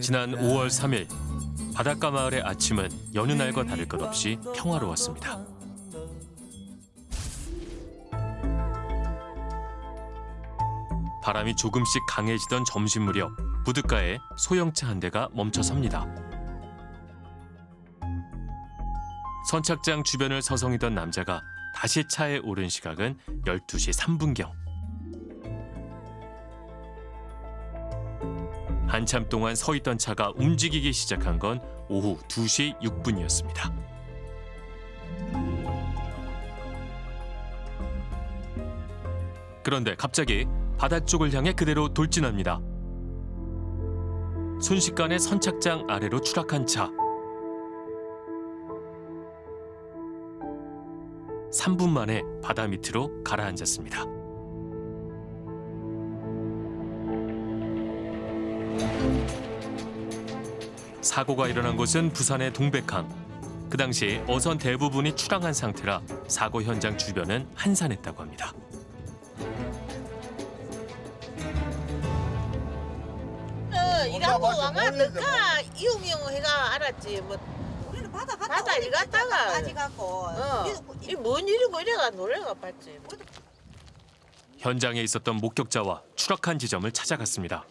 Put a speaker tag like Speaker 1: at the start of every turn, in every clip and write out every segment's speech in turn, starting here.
Speaker 1: 지난 5월 3일 바닷가 마을의 아침은 여느 날과 다를 것 없이 평화로웠습니다. 바람이 조금씩 강해지던 점심 무렵 부둣가에 소형차 한 대가 멈춰섭니다. 선착장 주변을 서성이던 남자가 다시 차에 오른 시각은 12시 3분경. 한참 동안 서 있던 차가 움직이기 시작한 건 오후 2시 6분이었습니다. 그런데 갑자기 바다 쪽을 향해 그대로 돌진합니다. 순식간에 선착장 아래로 추락한 차. 3분 만에 바다 밑으로 가라앉았습니다. 사고가 일어난 곳은 부산의 동백항. 그 당시 어선 대부분이 출항한 상태라 사고 현장 주변은 한산했다고 합니다.
Speaker 2: 어,
Speaker 3: 멀리서
Speaker 2: 너가 이용이용 해가 알았지 뭐.
Speaker 4: 우리는 바다 갔다
Speaker 2: 바다 일 갔다가.
Speaker 4: 빠지 갖고
Speaker 2: 어.
Speaker 4: 이-
Speaker 2: 이뭔 일이고 이래가 노래가 봤지.
Speaker 1: 현장에 있었던 목격자와 추락한 지점을 찾아갔습니다.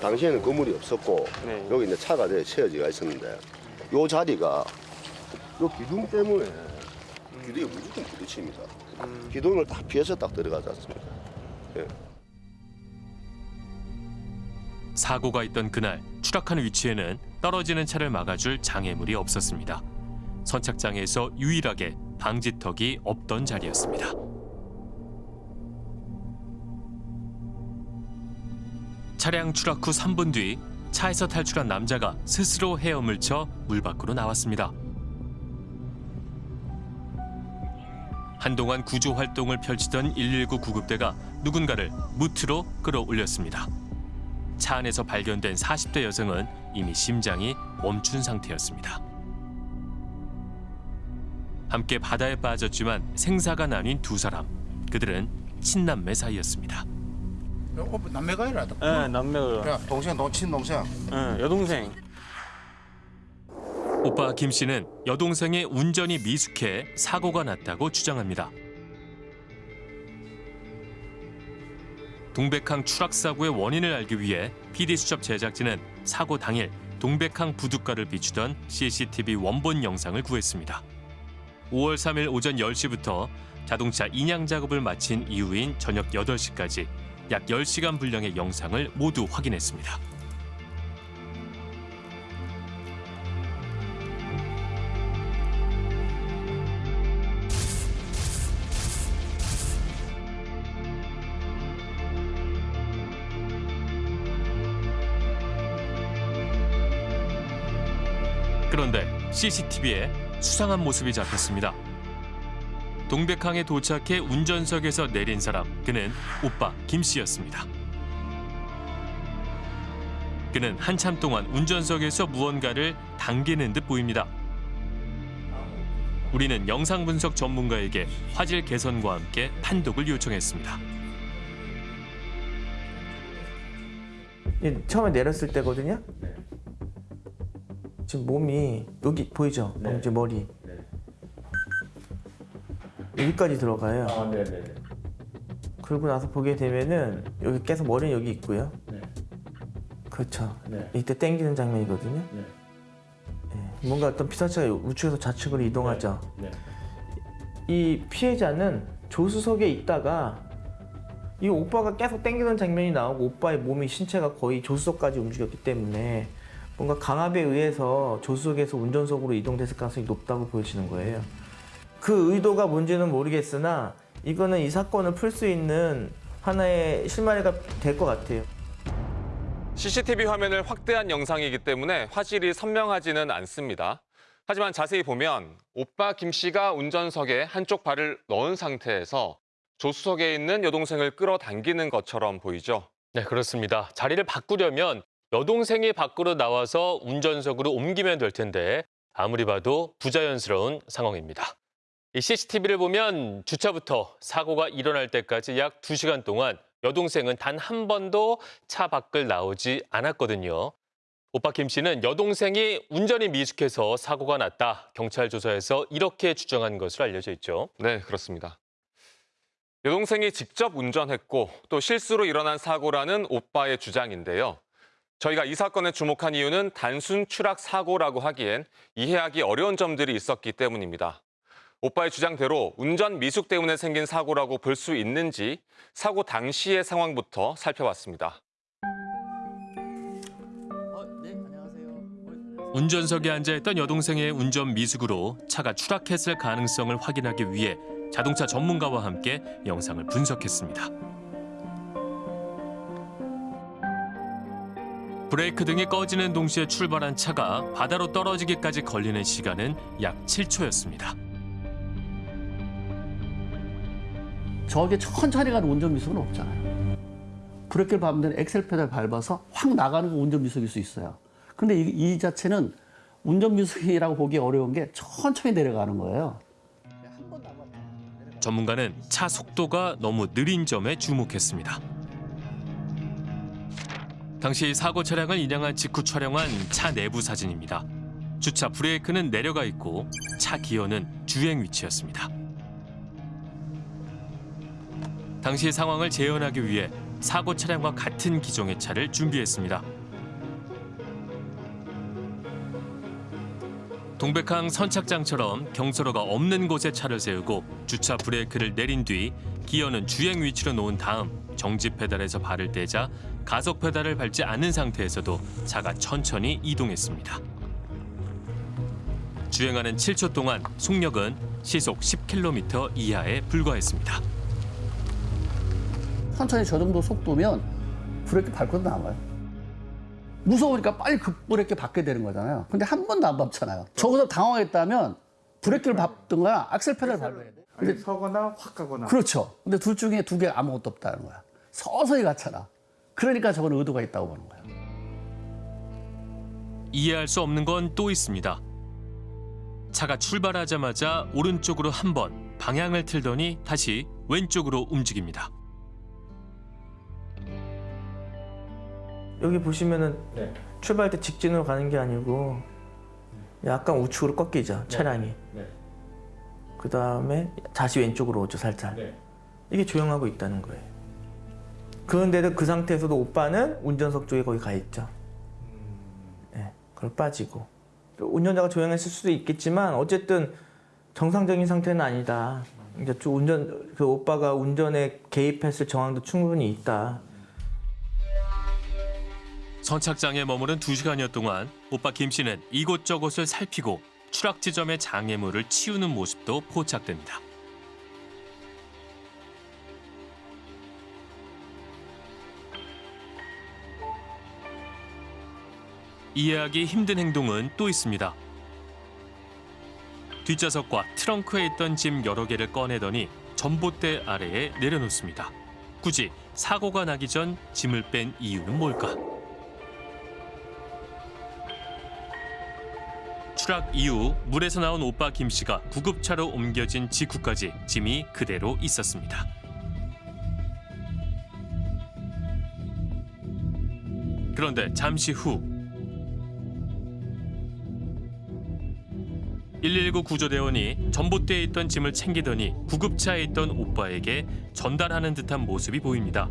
Speaker 3: 당시에는 건물이 없었고
Speaker 5: 네.
Speaker 3: 여기 이제 차가 돼 세워지가 있었는데 요 자리가 요 기둥 때문에 기둥이 무조건 부딪힙니다. 기둥을 딱 피해서 딱 들어가지 않습니까? 예.
Speaker 1: 사고가 있던 그날 추락한 위치에는 떨어지는 차를 막아줄 장애물이 없었습니다. 선착장에서 유일하게 방지턱이 없던 자리였습니다. 차량 추락 후 3분 뒤 차에서 탈출한 남자가 스스로 헤엄을 쳐 물 밖으로 나왔습니다. 한동안 구조 활동을 펼치던 119 구급대가 누군가를 무트로 끌어올렸습니다. 차 안에서 발견된 40대 여성은 이미 심장이 멈춘 상태였습니다. 함께 바다에 빠졌지만 생사가 나뉜 두 사람. 그들은 친남매 사이였습니다.
Speaker 6: 어, 남매가 이라
Speaker 5: 예, 남매가.
Speaker 6: 야, 동생, 동, 친동생.
Speaker 5: 예, 여동생.
Speaker 1: 오빠 김 씨는 여동생의 운전이 미숙해 사고가 났다고 주장합니다. 동백항 추락 사고의 원인을 알기 위해 PD수첩 제작진은 사고 당일 동백항 부둣가를 비추던 CCTV 원본 영상을 구했습니다. 5월 3일 오전 10시부터 자동차 인양 작업을 마친 이후인 저녁 8시까지 약 10시간 분량의 영상을 모두 확인했습니다. 그런데 CCTV에 수상한 모습이 잡혔습니다. 동백항에 도착해 운전석에서 내린 사람, 그는 오빠 김 씨였습니다. 그는 한참 동안 운전석에서 무언가를 당기는 듯 보입니다. 우리는 영상 분석 전문가에게 화질 개선과 함께 판독을 요청했습니다.
Speaker 7: 이 처음에 내렸을 때거든요. 지금 몸이 여기 보이죠? 엄지 머리 여기까지 들어가요. 그러고 나서 보게 되면은 여기 계속 머리는 여기 있고요. 그렇죠. 이때 땡기는 장면이거든요. 예, 뭔가 어떤 피사체가 우측에서 좌측으로 이동하죠. 이 피해자는 조수석에 있다가 이 오빠가 계속 땡기는 장면이 나오고 오빠의 몸이 신체가 거의 조수석까지 움직였기 때문에 뭔가 강압에 의해서 조수석에서 운전석으로 이동됐을 가능성이 높다고 보여지는 거예요. 그 의도가 뭔지는 모르겠으나 이거는 이 사건을 풀 수 있는 하나의 실마리가 될 것 같아요.
Speaker 8: CCTV 화면을 확대한 영상이기 때문에 화질이 선명하지는 않습니다. 하지만 자세히 보면 오빠 김 씨가 운전석에 한쪽 발을 넣은 상태에서 조수석에 있는 여동생을 끌어당기는 것처럼 보이죠.
Speaker 1: 네, 그렇습니다. 자리를 바꾸려면 여동생이 밖으로 나와서 운전석으로 옮기면 될 텐데 아무리 봐도 부자연스러운 상황입니다. 이 CCTV를 보면 주차부터 사고가 일어날 때까지 약 2시간 동안 여동생은 단 한 번도 차 밖을 나오지 않았거든요. 오빠 김 씨는 여동생이 운전이 미숙해서 사고가 났다. 경찰 조사에서 이렇게 주장한 것으로 알려져 있죠.
Speaker 8: 네, 그렇습니다. 여동생이 직접 운전했고 또 실수로 일어난 사고라는 오빠의 주장인데요. 저희가 이 사건에 주목한 이유는 단순 추락 사고라고 하기엔 이해하기 어려운 점들이 있었기 때문입니다. 오빠의 주장대로 운전 미숙 때문에 생긴 사고라고 볼 수 있는지 사고 당시의 상황부터 살펴봤습니다.
Speaker 1: 운전석에 앉아있던 여동생의 운전 미숙으로 차가 추락했을 가능성을 확인하기 위해 자동차 전문가와 함께 영상을 분석했습니다. 브레이크 등이 꺼지는 동시에 출발한 차가 바다로 떨어지기까지 걸리는 시간은 약 7초였습니다.
Speaker 4: 저게 천천히 가는 운전 미숙은 없잖아요. 브레이크를 밟으면 엑셀 페달 밟아서 확 나가는 건 운전 미숙일 수 있어요. 근데 이, 이 자체는 운전 미숙이라고 보기 어려운 게 천천히 내려가는 거예요.
Speaker 1: 전문가는 차 속도가 너무 느린 점에 주목했습니다. 당시 사고 차량을 인양한 직후 촬영한 차 내부 사진입니다. 주차 브레이크는 내려가 있고 차 기어는 주행 위치였습니다. 당시 상황을 재현하기 위해 사고 차량과 같은 기종의 차를 준비했습니다. 동백항 선착장처럼 경사로가 없는 곳에 차를 세우고 주차 브레이크를 내린 뒤 기어는 주행 위치로 놓은 다음 정지 페달에서 발을 떼자 가속 페달을 밟지 않은 상태에서도 차가 천천히 이동했습니다. 주행하는 7초 동안 속력은 시속 10km 이하에 불과했습니다.
Speaker 4: 천천히 저 정도 속도면 브레이크 밟고도 나와요. 무서우니까 빨리 급 브레이크 밟게 되는 거잖아요. 근데 한 번도 안 밟잖아요. 저기서 당황했다면 브레이크를 밟든가 악셀 페달을 밟아야 돼.
Speaker 6: 근데 서거나 확 가거나.
Speaker 4: 그렇죠. 근데 둘 중에 두 개 아무것도 없다는 거야. 서서히 갔잖아. 그러니까 저건 의도가 있다고 보는 거야.
Speaker 1: 이해할 수 없는 건 또 있습니다. 차가 출발하자마자 오른쪽으로 한 번 방향을 틀더니 다시 왼쪽으로 움직입니다.
Speaker 7: 여기 보시면은 출발 때 직진으로 가는 게 아니고 약간 우측으로 꺾이죠 차량이. 그 다음에 다시 왼쪽으로 오죠 살짝. 이게 조용하고 있다는 거예요. 그런데도 그 상태에서도 오빠는 운전석 쪽에 거기 가 있죠. 예, 그걸 빠지고 또 운전자가 조용했을 수도 있겠지만 어쨌든 정상적인 상태는 아니다. 이제 좀 운전 그 오빠가 운전에 개입했을 정황도 충분히 있다.
Speaker 1: 선착장에 머무른 두시간여 동안 오빠 김 씨는 이곳저곳을 살피고 추락 지점의 장애물을 치우는 모습도 포착됩니다. 이해하기 힘든 행동은 또 있습니다. 뒷좌석과 트렁크에 있던 짐 여러 개를 꺼내더니 전봇대 아래에 내려놓습니다. 굳이 사고가 나기 전 짐을 뺀 이유는 뭘까? 추락 이후 물에서 나온 오빠 김 씨가 구급차로 옮겨진 직후까지 짐이 그대로 있었습니다. 그런데 잠시 후 119 구조대원이 전봇대에 있던 짐을 챙기더니 구급차에 있던 오빠에게 전달하는 듯한 모습이 보입니다.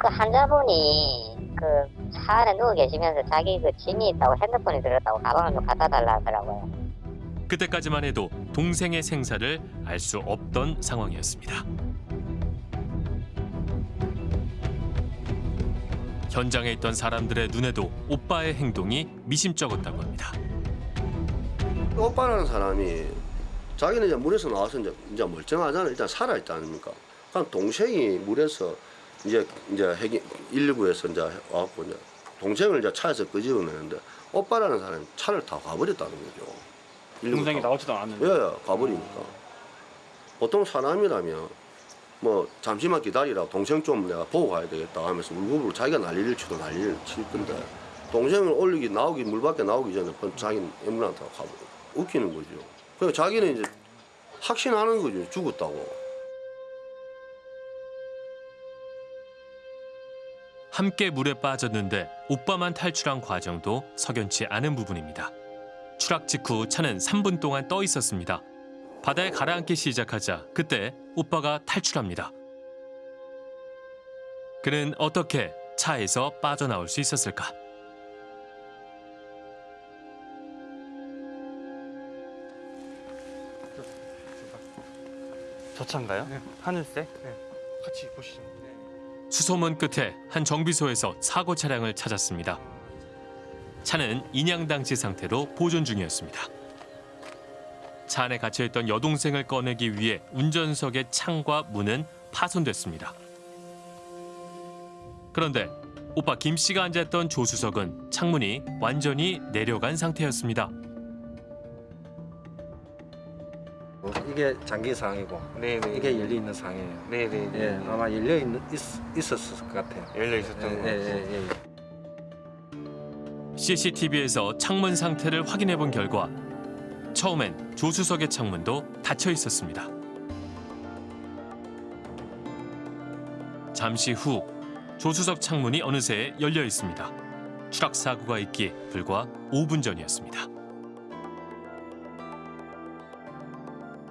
Speaker 9: 그 환자분이 그 차 안에 누워 계시면서 자기 그 짐이 있다고 핸드폰이 들었다고 가방을 좀 갖다 달라 하더라고요.
Speaker 1: 그때까지만 해도 동생의 생사를 알 수 없던 상황이었습니다. 현장에 있던 사람들의 눈에도 오빠의 행동이 미심쩍었다고 합니다.
Speaker 3: 오빠라는 사람이 자기는 이제 물에서 나와서 이제, 이제 멀쩡하잖아. 일단 살아있지 않습니까? 그럼 동생이 물에서 이제 이제 핵이 119에서 이제 와갖고 이제 동생을 이제 차에서 끄집어내는데 오빠라는 사람이 차를 타고 가버렸다는 거죠. 119
Speaker 5: 동생이. 나오지도 않았는데.
Speaker 3: 예, 예, 가버리니까. 보통 사람이라면 뭐 잠시만 기다리라 동생 좀 내가 보고 가야 되겠다 하면서 울고불고 자기가 난리를 치도 난리를 칠 건데 동생을 올리기 나오기 물 밖에 나오기 전에 번- 자기는 타고 가버려 웃기는 거죠. 그러니까 자기는 이제 확신하는 거죠. 죽었다고.
Speaker 1: 함께 물에 빠졌는데 오빠만 탈출한 과정도 석연치 않은 부분입니다. 추락 직후 차는 3분 동안 떠 있었습니다. 바다에 가라앉기 시작하자 그때 오빠가 탈출합니다. 그는 어떻게 차에서 빠져나올 수 있었을까?
Speaker 5: 저 차인가요? 하늘색? 같이 보시죠.
Speaker 1: 수소문 끝에 한 정비소에서 사고 차량을 찾았습니다. 차는 인양당시 상태로 보존 중이었습니다. 차 안에 갇혀있던 여동생을 꺼내기 위해 운전석의 창과 문은 파손됐습니다. 그런데 오빠 김 씨가 앉았던 조수석은 창문이 완전히 내려간 상태였습니다.
Speaker 10: 이게 장기 상이고
Speaker 5: 네네.
Speaker 10: 이게 열려 있는 상이에요.
Speaker 5: 네네.
Speaker 10: 예, 아마 열려 있는 있, 있었을 것 같아요.
Speaker 5: 열려 있었던
Speaker 10: 예,
Speaker 5: 거.
Speaker 10: 예, 예, 예.
Speaker 1: CCTV에서 창문 상태를 확인해 본 결과 처음엔 조수석의 창문도 닫혀 있었습니다. 잠시 후 조수석 창문이 어느새 열려 있습니다. 추락 사고가 있기에 불과 5분 전이었습니다.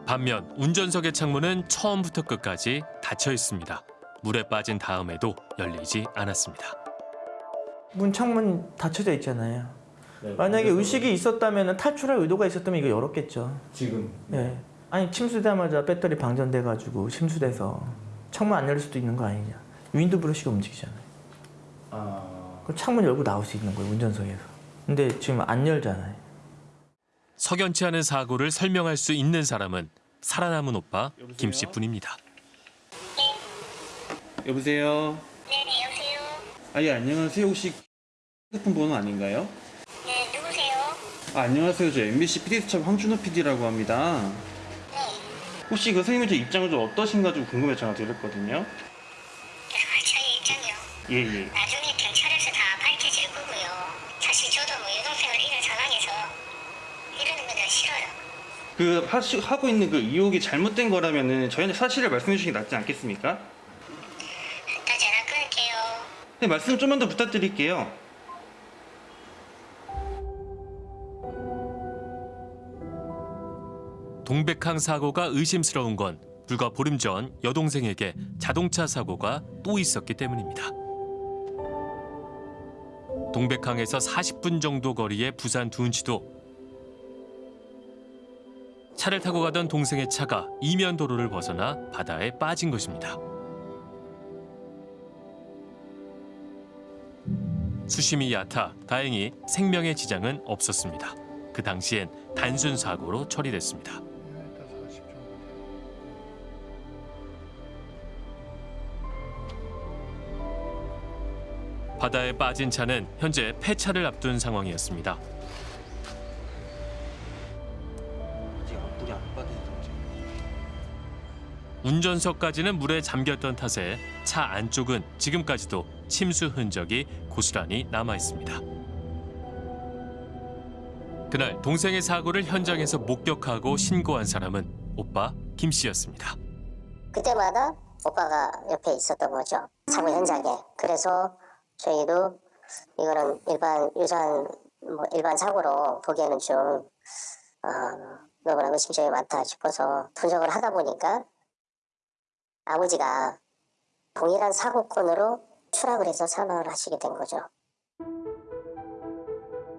Speaker 1: 반면 운전석의 창문은 처음부터 끝까지 닫혀 있습니다. 물에 빠진 다음에도 열리지 않았습니다.
Speaker 7: 문 창문 닫혀져 있잖아요. 만약에 의식이 있었다면 탈출할 의도가 있었다면 이거 열었겠죠.
Speaker 4: 지금
Speaker 7: 예. 아니 침수되자마자 배터리 방전돼가지고 침수돼서 창문 안 열릴 수도 있는 거 아니냐. 윈드 브러시가 움직이잖아요.
Speaker 4: 아,
Speaker 7: 그럼 창문 열고 나올 수 있는 거예요 운전석에서. 근데 지금 안 열잖아요.
Speaker 1: 석연치 않은 사고를 설명할 수 있는 사람은 살아남은 오빠 김 씨뿐입니다.
Speaker 11: 여보세요?
Speaker 9: 네 네 여보세요.
Speaker 11: 아, 예, 안녕하세요. 혹시 핸드폰 번호 아닌가요?
Speaker 9: 네 누구세요?
Speaker 11: 아, 안녕하세요. 저 MBC PD수첩 황준호 PD라고 합니다.
Speaker 9: 네.
Speaker 11: 혹시 그 선생님의 저 입장은 좀 어떠신가 좀 궁금해 전화 드렸거든요.
Speaker 9: 저희 입장이요.
Speaker 11: 예, 예.
Speaker 9: 나중
Speaker 11: 그 하시, 하고 있는 그 의혹이 잘못된 거라면은 저희한테 사실을 말씀해 주시는 게 낫지 않겠습니까?
Speaker 9: 나 전화 끊을게요.
Speaker 11: 네, 말씀 좀만 더 부탁드릴게요.
Speaker 1: 동백항 사고가 의심스러운 건 불과 보름 전 여동생에게 자동차 사고가 또 있었기 때문입니다. 동백항에서 40분 정도 거리의 부산 둔치도 차를 타고 가던 동생의 차가 이면 도로를 벗어나 바다에 빠진 것입니다. 수심이 얕아 다행히 생명의 지장은 없었습니다. 그 당시엔 단순 사고로 처리됐습니다. 바다에 빠진 차는 현재 폐차를 앞둔 상황이었습니다. 운전석까지는 물에 잠겼던 탓에 차 안쪽은 지금까지도 침수 흔적이 고스란히 남아 있습니다. 그날 동생의 사고를 현장에서 목격하고 신고한 사람은 오빠 김 씨였습니다.
Speaker 9: 그때마다 오빠가 옆에 있었던 거죠. 사고 현장에. 그래서 저희도 이거는 일반 유사한 뭐 일반 사고로 보기에는 좀 어, 너무나 의심점이 많다 싶어서 분석을 하다 보니까 아버지가 동일한 사고건으로 추락을 해서 사망을 하시게 된 거죠.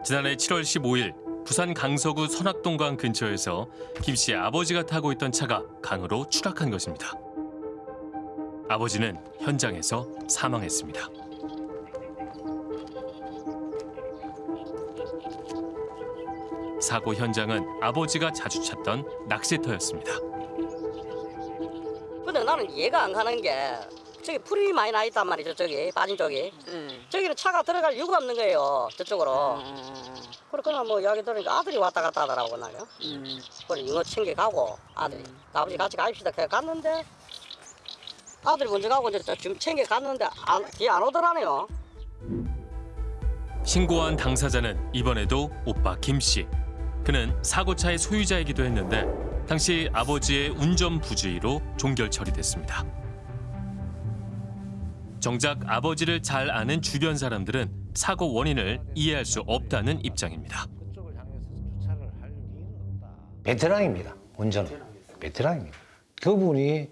Speaker 1: 지난해 7월 15일 부산 강서구 선악동강 근처에서 김 씨의 아버지가 타고 있던 차가 강으로 추락한 것입니다. 아버지는 현장에서 사망했습니다. 사고 현장은 아버지가 자주 찾던 낚시터였습니다.
Speaker 12: 나는 이해가 안 가는 게 저기 풀이 많이 나 있단 말이죠 저기. 빠진 쪽이. 저기는 차가 들어갈 이유가 없는 거예요 저쪽으로. 그렇구나 뭐 이야기 들으니까 아들이 왔다 갔다 하더라고 나요 그래 이거 챙겨가고 아들이. 아버지 같이 가입시다. 그래 갔는데 아들이 먼저 가고 이제 지금 챙겨갔는데 안, 뒤에 안 오더라네요.
Speaker 1: 신고한 당사자는 이번에도 오빠 김 씨. 그는 사고차의 소유자이기도 했는데 당시 아버지의 운전 부주의로 종결 처리됐습니다. 정작 아버지를 잘 아는 주변 사람들은 사고 원인을 이해할 수 없다는 입장입니다.
Speaker 13: 베테랑입니다. 운전은. 베테랑입니다. 그분이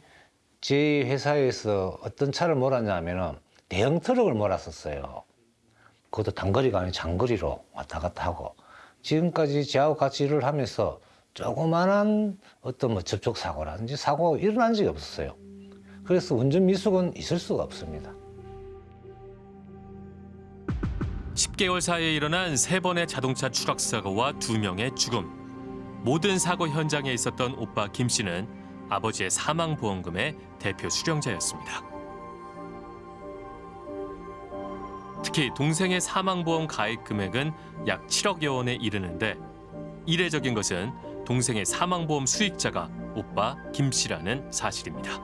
Speaker 13: 제 회사에서 어떤 차를 몰았냐면은 대형 트럭을 몰았었어요. 그것도 단거리가 아니고 장거리로 왔다 갔다 하고 지금까지 저하고 같이 일을 하면서 조그만한 어떤 뭐 접촉 사고라든지 사고가 일어난 적이 없었어요. 그래서 운전 미숙은 있을 수가 없습니다.
Speaker 1: 10개월 사이에 일어난 세 번의 자동차 추락 사고와 두 명의 죽음. 모든 사고 현장에 있었던 오빠 김 씨는 아버지의 사망 보험금의 대표 수령자였습니다. 특히 동생의 사망 보험 가입 금액은 약 7억여 원에 이르는데 이례적인 것은 동생의 사망 보험 수익자가 오빠 김 씨라는 사실입니다.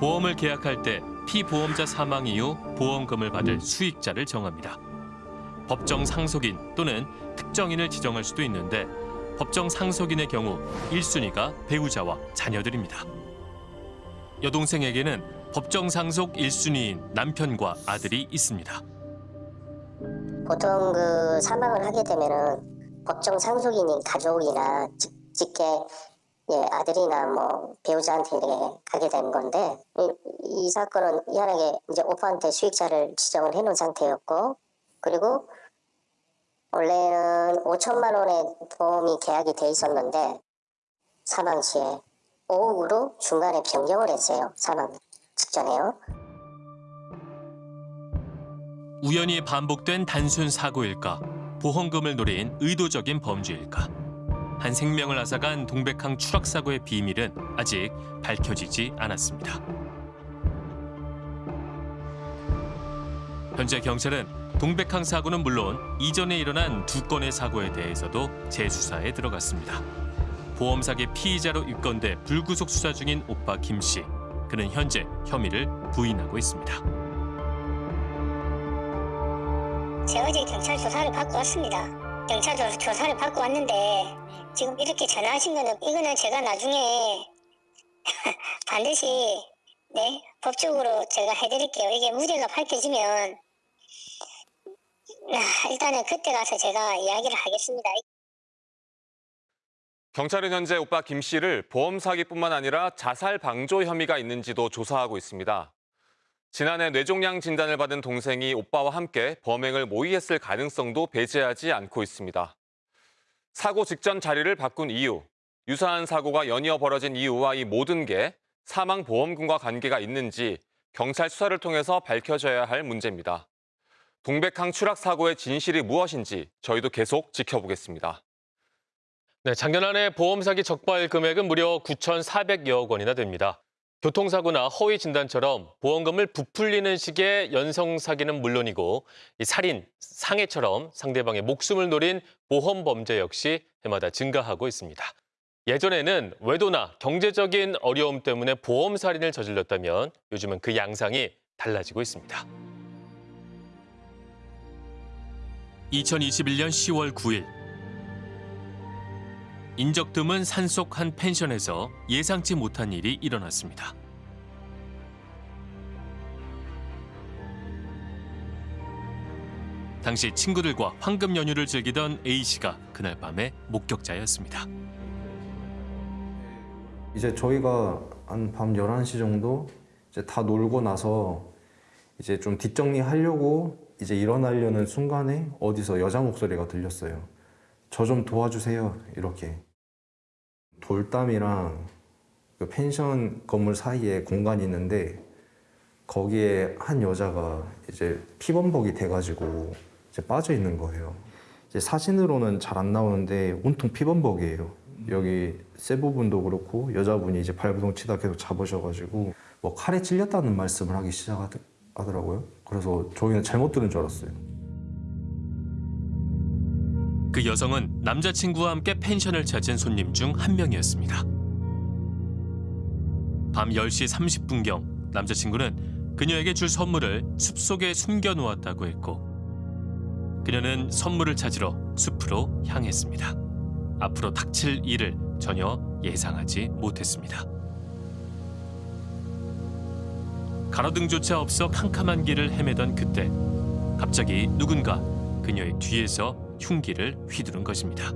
Speaker 1: 보험을 계약할 때 피보험자 사망 이후 보험금을 받을 수익자를 정합니다. 법정 상속인 또는 특정인을 지정할 수도 있는데 법정 상속인의 경우 1순위가 배우자와 자녀들입니다. 여동생에게는 법정 상속 1순위인 남편과 아들이 있습니다.
Speaker 14: 보통 그 사망을 하게 되면은 법정 상속인인 가족이나 직, 직계 예, 아들이나 뭐 배우자한테 가게 되는 건데 이, 이 사건은 희한하게 이제 오빠한테 수익자를 지정을 해놓은 상태였고 그리고 원래는 5천만 원의 보험이 계약이 돼 있었는데 사망 시에 5억으로 중간에 변경을 했어요. 사망 직전에요.
Speaker 1: 우연히 반복된 단순 사고일까? 보험금을 노린 의도적인 범죄일까? 한 생명을 앗아간 동백항 추락 사고의 비밀은 아직 밝혀지지 않았습니다. 현재 경찰은 동백항 사고는 물론 이전에 일어난 두 건의 사고에 대해서도 재수사에 들어갔습니다. 보험 사기 피의자로 입건돼 불구속 수사 중인 오빠 김 씨. 그는 현재 혐의를 부인하고 있습니다.
Speaker 15: 제가 어제 경찰 조사를 받고 왔습니다. 경찰 조, 조사를 받고 왔는데 지금 이렇게 전화하신 거는 이거는 제가 나중에 반드시 네 법적으로 제가 해드릴게요. 이게 무죄가 밝혀지면 아, 일단은 그때 가서 제가 이야기를 하겠습니다.
Speaker 8: 경찰은 현재 오빠 김 씨를 보험 사기뿐만 아니라 자살 방조 혐의가 있는지도 조사하고 있습니다. 지난해 뇌종양 진단을 받은 동생이 오빠와 함께 범행을 모의했을 가능성도 배제하지 않고 있습니다. 사고 직전 자리를 바꾼 이유, 유사한 사고가 연이어 벌어진 이유와 이 모든 게 사망 보험금과 관계가 있는지 경찰 수사를 통해서 밝혀져야 할 문제입니다. 동백항 추락 사고의 진실이 무엇인지 저희도 계속 지켜보겠습니다.
Speaker 1: 네, 작년 한해 보험 사기 적발 금액은 무려 9,400여억 원이나 됩니다. 교통사고나 허위 진단처럼 보험금을 부풀리는 식의 연성 사기는 물론이고 이 살인, 상해처럼 상대방의 목숨을 노린 보험 범죄 역시 해마다 증가하고 있습니다. 예전에는 외도나 경제적인 어려움 때문에 보험 살인을 저질렀다면 요즘은 그 양상이 달라지고 있습니다. 2021년 10월 9일 인적 드문 산속 한 펜션에서 예상치 못한 일이 일어났습니다. 당시 친구들과 황금 연휴를 즐기던 A 씨가 그날 밤의 목격자였습니다.
Speaker 16: 이제 저희가 한 밤 11시 정도 이제 다 놀고 나서 이제 좀 뒷정리하려고 이제 일어나려는 순간에 어디서 여자 목소리가 들렸어요. 저 좀 도와주세요. 이렇게. 돌담이랑 그 펜션 건물 사이에 공간이 있는데 거기에 한 여자가 이제 피범벅이 돼가지고 이제 빠져 있는 거예요. 이제 사진으로는 잘 안 나오는데 온통 피범벅이에요. 여기 세 부분도 그렇고 여자분이 이제 발부동 치다 계속 잡으셔가지고 뭐 칼에 찔렸다는 말씀을 하기 시작하더라고요. 그래서 저희는 잘못 들은 줄 알았어요.
Speaker 1: 그 여성은 남자친구와 함께 펜션을 찾은 손님 중 한 명이었습니다. 밤 10시 30분경 남자친구는 그녀에게 줄 선물을 숲속에 숨겨놓았다고 했고 그녀는 선물을 찾으러 숲으로 향했습니다. 앞으로 닥칠 일을 전혀 예상하지 못했습니다. 가로등조차 없어 캄캄한 길을 헤매던 그때 갑자기 누군가 그녀의 뒤에서 흉기를 휘두른 것입니다.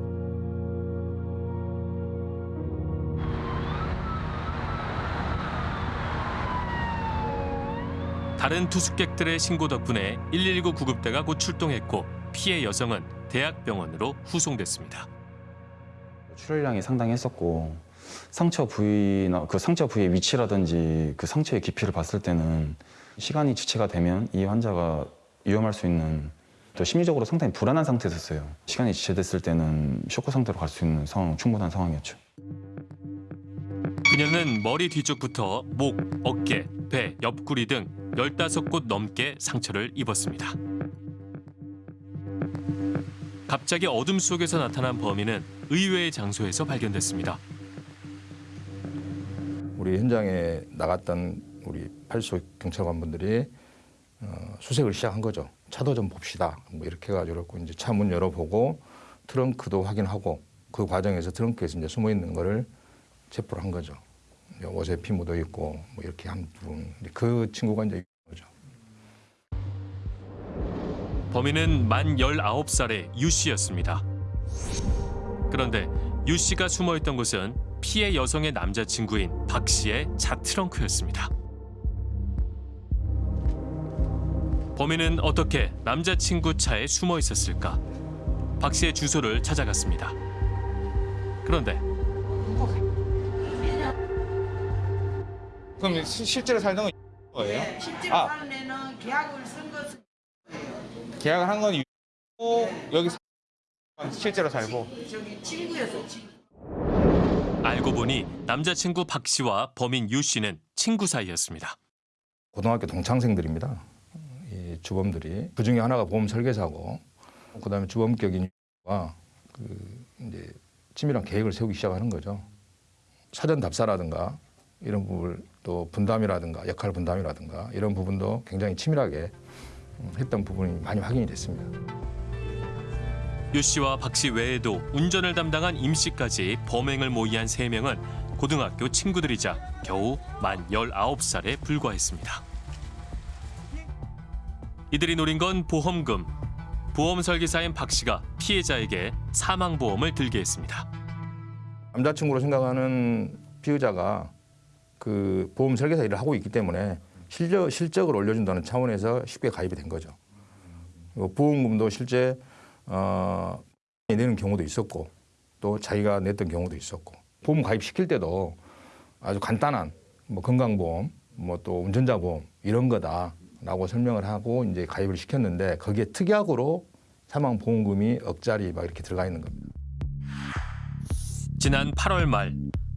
Speaker 1: 다른 투숙객들의 신고 덕분에 119 구급대가 곧 출동했고 피해 여성은 대학병원으로 후송됐습니다.
Speaker 17: 출혈량이 상당히 했었고 상처 부위나 그 상처 부위의 위치라든지 그 상처의 깊이를 봤을 때는 시간이 지체가 되면 이 환자가 위험할 수 있는 또 심리적으로 상당히 불안한 상태였어요. 시간이 지체됐을 때는 쇼크 상태로 갈 수 있는 상황, 충분한 상황이었죠.
Speaker 1: 그녀는 머리 뒤쪽부터 목, 어깨, 배, 옆구리 등 15곳 넘게 상처를 입었습니다. 갑자기 어둠 속에서 나타난 범인은 의외의 장소에서 발견됐습니다.
Speaker 6: 우리 현장에 나갔던 우리 팔소 경찰관분들이 어, 수색을 시작한 거죠. 차도 좀 봅시다. 뭐 이렇게 해가지고 이제 차 문 열어보고 트렁크도 확인하고 그 과정에서 트렁크에서 이제 숨어 있는 거를 체포를 한 거죠. 옷에 피 묻어 있고 뭐 이렇게 한 분. 그 친구가 이제
Speaker 1: 범인은 만 19살의 유 씨였습니다. 그런데 유 씨가 숨어 있던 곳은 피해 여성의 남자친구인 박 씨의 차 트렁크였습니다. 범인은 어떻게 남자친구 차에 숨어 있었을까? 박 씨의 주소를 찾아갔습니다. 그런데
Speaker 18: 그럼 시- 실제로 살던 건 거예요?
Speaker 19: 실제로
Speaker 18: 아.
Speaker 19: 사는 애는 계약을 쓴 것은
Speaker 18: 계약을 한건 여기 사- 실제로 살고
Speaker 19: 저기 친구였어 친구.
Speaker 1: 알고 보니 남자친구 박 씨와 범인 유 씨는 친구 사이였습니다.
Speaker 6: 고등학교 동창생들입니다. 이 주범들이 그 중에 하나가 보험 설계사고 그다음에 주범격인 와그 이제 치밀한 계획을 세우기 시작하는 거죠. 사전 답사라든가 이런 부분 또 분담이라든가 역할 분담이라든가 이런 부분도 굉장히 치밀하게 음, 했던 부분이 많이 확인이 됐습니다.
Speaker 1: 유 씨와 박 씨 외에도 운전을 담당한 임 씨까지 범행을 모의한 세명은 고등학교 친구들이자 겨우 만 19살에 불과했습니다. 이들이 노린 건 보험금. 보험 설계사인 박 씨가 피해자에게 사망보험을 들게 했습니다.
Speaker 6: 남자친구로 생각하는 피의자가 그 보험 설계사 일을 하고 있기 때문에 실적, 실적을 올려준다는 차원에서 쉽게 가입이 된 거죠. 보험금도 실제 어, 내는 경우도 있었고 또 자기가 냈던 경우도 있었고 보험 가입시킬 때도 아주 간단한 뭐 건강보험 뭐 또 운전자 보험 이런 거다 라고 설명을 하고 이제 가입을 시켰는데 거기에 특약으로 사망 보험금이 억짜리 막 이렇게 들어가 있는 겁니다.
Speaker 1: 지난 8월 말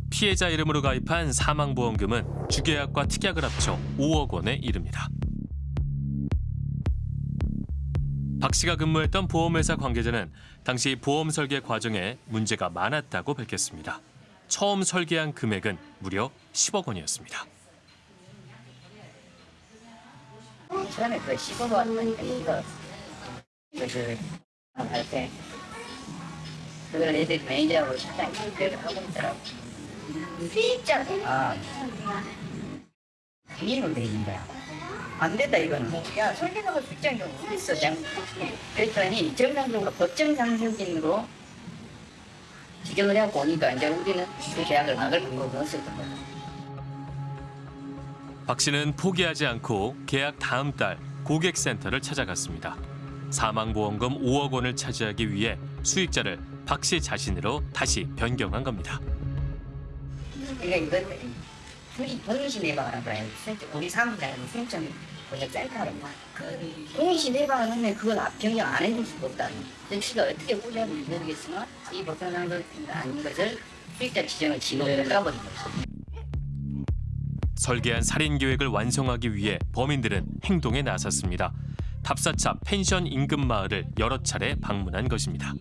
Speaker 1: 피해자 이름으로 가입한 사망보험금은 주계약과 특약을 합쳐 5억 원에 이릅니다. 박 씨가 근무했던 보험회사 관계자는 당시 보험 설계 과정에 문제가 많았다고 밝혔습니다. 처음 설계한 금액은 무려 10억 원이었습니다.
Speaker 20: 처음에 그 15번 왔으니까 이거 그 할때 그걸 애들이 매니저하고 실장이 그걸 하고 있더라고. 진짜 아. 이인으로 돼 있는 거야. 안 된다 이거는. 야 설계사가 직장이 어디 있어 장 그랬더니 정상적으로 법정 상승인으로 지정을 해갖고 오니까 이제 우리는 그 계약을 막을 방법은 없었던 거야
Speaker 1: 박 씨는 포기하지 않고 계약 다음 달 고객센터를 찾아갔습니다. 사망보험금 5억 원을 차지하기 위해 수익자를 박 씨 자신으로 다시 변경한 겁니다.
Speaker 20: 그러니까 이건 내방하는 거야. 우리 사무장은 생점 권역 센터로 그 내방을 하면 그건 앞 변경 안 해줄 수가 없다는. 정치가 어떻게 보자면 모르겠으나 이 보상상도 아닌 것을 수익자 지정을 지금으로 까버린 거죠.
Speaker 1: 설계한 살인 계획을 완성하기 위해 범인들은 행동에 나섰습니다. 답사차 펜션 인근 마을을 여러 차례 방문한 것입니다.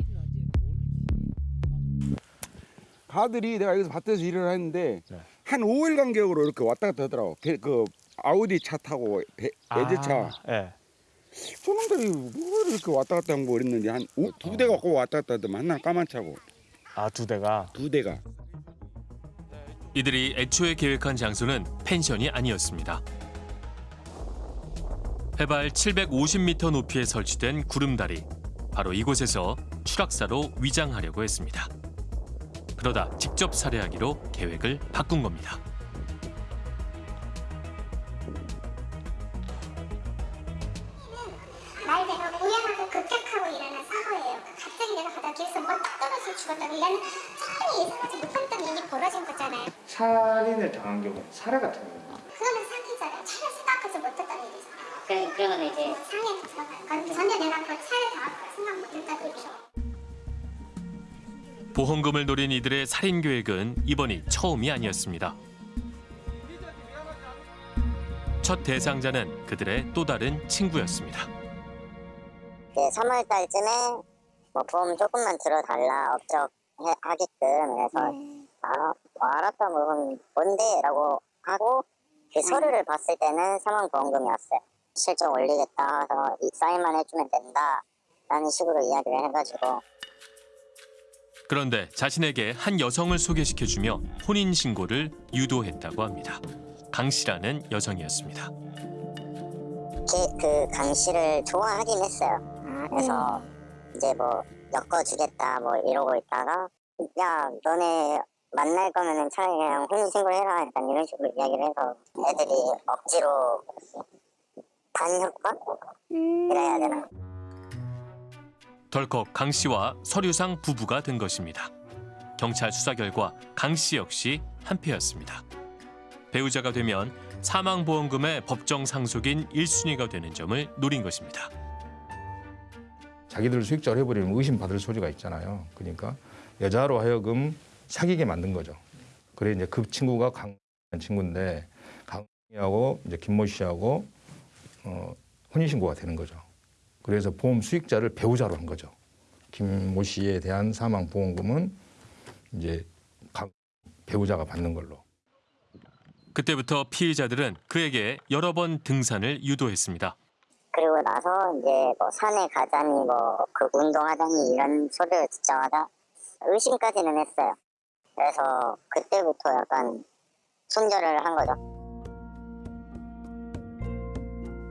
Speaker 21: 가들이 내가 여기서 밭에서 일을 했는데
Speaker 5: 네.
Speaker 21: 한 5일 간격으로 이렇게 왔다 갔다 하더라고. 배- 그 아우디 차 타고 배,
Speaker 5: 아,
Speaker 21: 외제차.
Speaker 5: 예.
Speaker 21: 저놈들이 뭐 이렇게 왔다 갔다 한 거 그랬는데 한 두 대가 꼭 왔다 갔다 하더만 하나 까만 차고.
Speaker 5: 아 두 대가?
Speaker 21: 두 대가.
Speaker 1: 이들이 애초에 계획한 장소는 펜션이 아니었습니다. 해발 750m 높이에 설치된 구름다리. 바로 이곳에서 추락사로 위장하려고 했습니다. 그러다 직접 살해하기로 계획을 바꾼 겁니다.
Speaker 5: 살해 같은 경우
Speaker 15: 그거는 사기잖아요. 차를 생각하지 못했던 일이잖아요.
Speaker 20: 그, 그러면 이제
Speaker 15: 상해에 들어가요. 그건 전혀 내가 그 차를 당할 생각 못했다고 일이죠.
Speaker 1: 보험금을 노린 이들의 살인 계획은 이번이 처음이 아니었습니다. 첫 대상자는 그들의 또 다른 친구였습니다.
Speaker 9: 그 3월 달쯤에 뭐 보험 조금만 들어달라 업적 하게끔 그래서 아, 뭐 알았다 뭐 그럼 뭔데? 라고 하고 그 서류를 봤을 때는 사망보험금이었어요. 실적 올리겠다 해서 이 사인만 해주면 된다 라는 식으로 이야기를 해가지고
Speaker 1: 그런데 자신에게 한 여성을 소개시켜주며 혼인 신고를 유도했다고 합니다. 강 씨라는 여성이었습니다.
Speaker 9: 그, 그강 씨를 좋아하긴 했어요. 그래서 이제 뭐 엮어주겠다 뭐 이러고 있다가 야 너네 만날 거면은 차라리 그냥 혼인 신고를 해라 약간 이런 식으로 이야기를 해서 애들이 억지로 반협박? 이래야 되나?
Speaker 1: 덜컥 강 씨와 서류상 부부가 된 것입니다. 경찰 수사 결과 강 씨 역시 한패였습니다. 배우자가 되면 사망보험금의 법정 상속인 1순위가 되는 점을 노린 것입니다.
Speaker 6: 자기들 수익자를 해버리면 의심받을 소지가 있잖아요. 그러니까 여자로 하여금 사귀게 만든 거죠. 그래 이제 그 친구가 강 친구인데 강하고 이제 김모 씨하고 어, 혼인신고가 되는 거죠. 그래서 보험 수익자를 배우자로 한 거죠. 김모 씨에 대한 사망 보험금은 이제 강 배우자가 받는 걸로.
Speaker 1: 그때부터 피해자들은 그에게 여러 번 등산을 유도했습니다.
Speaker 9: 그리고 나서 이제 뭐 산에 가자니 뭐 그 운동하자니 이런 소리를 듣자마자 의심까지는 했어요. 그래서 그때부터 약간 손절을 한 거죠.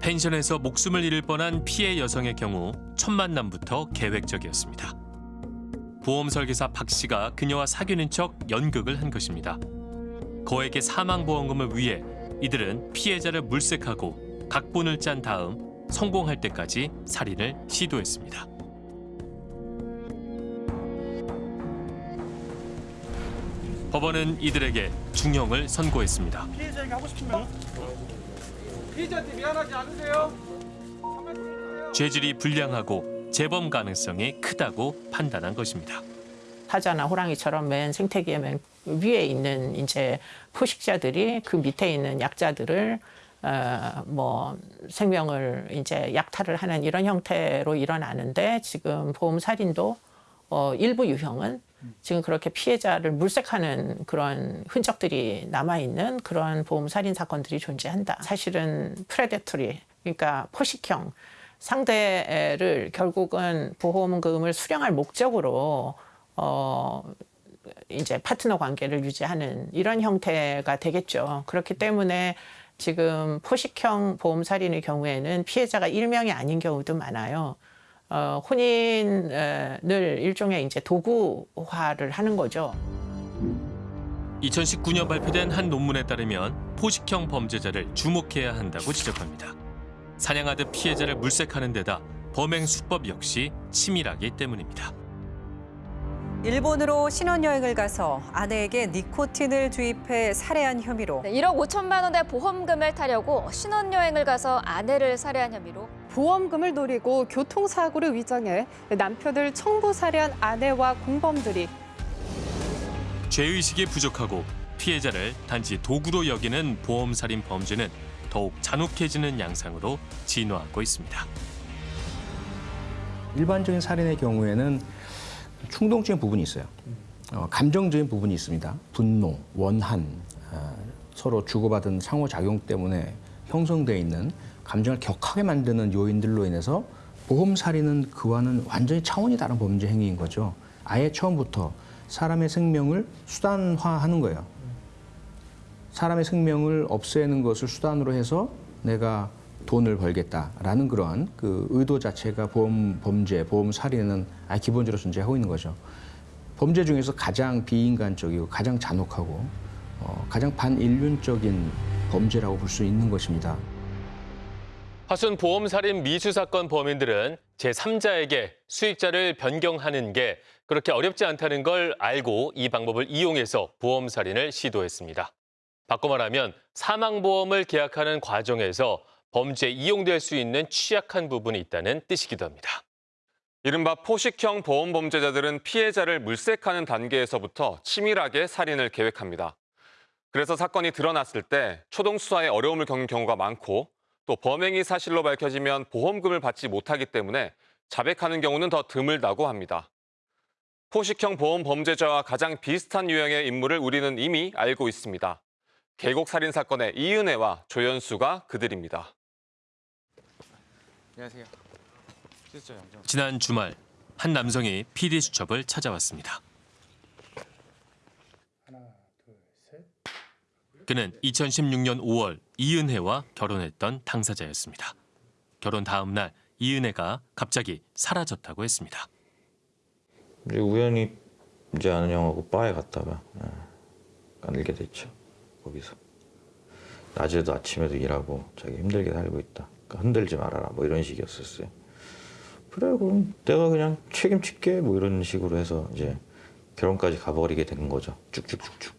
Speaker 1: 펜션에서 목숨을 잃을 뻔한 피해 여성의 경우 첫 만남부터 계획적이었습니다. 보험 설계사 박 씨가 그녀와 사귀는 척 연극을 한 것입니다. 거액의 사망보험금을 위해 이들은 피해자를 물색하고 각본을 짠 다음 성공할 때까지 살인을 시도했습니다. 법원은 이들에게 중형을 선고했습니다.
Speaker 11: 피해자에게 하고 싶은 말? 피해자한테 미안하지 않으세요?
Speaker 1: 죄질이 불량하고 재범 가능성이 크다고 판단한 것입니다.
Speaker 22: 사자나 호랑이처럼 맨 생태계의 맨 위에 있는 이제 포식자들이 그 밑에 있는 약자들을 어, 뭐 생명을 이제 약탈을 하는 이런 형태로 일어나는데 지금 보험 살인도 어, 일부 유형은 지금 그렇게 피해자를 물색하는 그런 흔적들이 남아 있는 그런 보험 살인 사건들이 존재한다. 사실은 predatory 그러니까 포식형 상대를 결국은 보험금을 수령할 목적으로 어 이제 파트너 관계를 유지하는 이런 형태가 되겠죠. 그렇기 때문에 지금 포식형 보험 살인의 경우에는 피해자가 일명이 아닌 경우도 많아요. 어, 혼인을 일종의 이제 도구화를 하는 거죠.
Speaker 1: 2019년 발표된 한 논문에 따르면 포식형 범죄자를 주목해야 한다고 지적합니다. 사냥하듯 피해자를 물색하는 데다 범행 수법 역시 치밀하기 때문입니다.
Speaker 23: 일본으로 신혼여행을 가서 아내에게 니코틴을 주입해 살해한 혐의로
Speaker 24: 네, 1억 5천만 원의 보험금을 타려고 신혼여행을 가서 아내를 살해한 혐의로
Speaker 25: 보험금을 노리고 교통사고를 위장해 남편을 청부 살해한 아내와 공범들이
Speaker 1: 죄의식이 부족하고 피해자를 단지 도구로 여기는 보험살인 범죄는 더욱 잔혹해지는 양상으로 진화하고 있습니다.
Speaker 26: 일반적인 살인의 경우에는 충동적인 부분이 있어요. 어, 감정적인 부분이 있습니다. 분노, 원한, 어, 서로 주고받은 상호작용 때문에 형성되어 있는 감정을 격하게 만드는 요인들로 인해서 보험살인은 그와는 완전히 차원이 다른 범죄 행위인 거죠. 아예 처음부터 사람의 생명을 수단화하는 거예요. 사람의 생명을 없애는 것을 수단으로 해서 내가 돈을 벌겠다라는 그러한 그 의도 자체가 보험 범죄, 보험 살인은 아예 기본적으로 존재하고 있는 거죠. 범죄 중에서 가장 비인간적이고 가장 잔혹하고 어, 가장 반인륜적인 범죄라고 볼 수 있는 것입니다.
Speaker 1: 화순 보험살인 미수 사건 범인들은 제3자에게 수익자를 변경하는 게 그렇게 어렵지 않다는 걸 알고 이 방법을 이용해서 보험살인을 시도했습니다. 바꿔 말하면 사망보험을 계약하는 과정에서 범죄에 이용될 수 있는 취약한 부분이 있다는 뜻이기도 합니다.
Speaker 8: 이른바 포식형 보험 범죄자들은 피해자를 물색하는 단계에서부터 치밀하게 살인을 계획합니다. 그래서 사건이 드러났을 때 초동 수사에 어려움을 겪는 경우가 많고 또 범행이 사실로 밝혀지면 보험금을 받지 못하기 때문에 자백하는 경우는 더 드물다고 합니다. 포식형 보험 범죄자와 가장 비슷한 유형의 인물을 우리는 이미 알고 있습니다. 계곡 살인 사건의 이은혜와 조연수가 그들입니다.
Speaker 18: 안녕하세요.
Speaker 1: 지난 주말 한 남성이 PD 수첩을 찾아왔습니다. 그는 2016년 5월 이은혜와 결혼했던 당사자였습니다. 결혼 다음 날 이은혜가 갑자기 사라졌다고 했습니다.
Speaker 27: 이제 우연히 이제 아는 형하고 바에 갔다가 예, 까늘게 됐죠. 거기서 낮에도 아침에도 일하고 자기 힘들게 살고 있다. 그러니까 흔들지 말아라 뭐 이런 식이었었어요. 그래 그럼 내가 그냥 책임질게 뭐 이런 식으로 해서 이제 결혼까지 가버리게 된 거죠. 쭉쭉쭉쭉.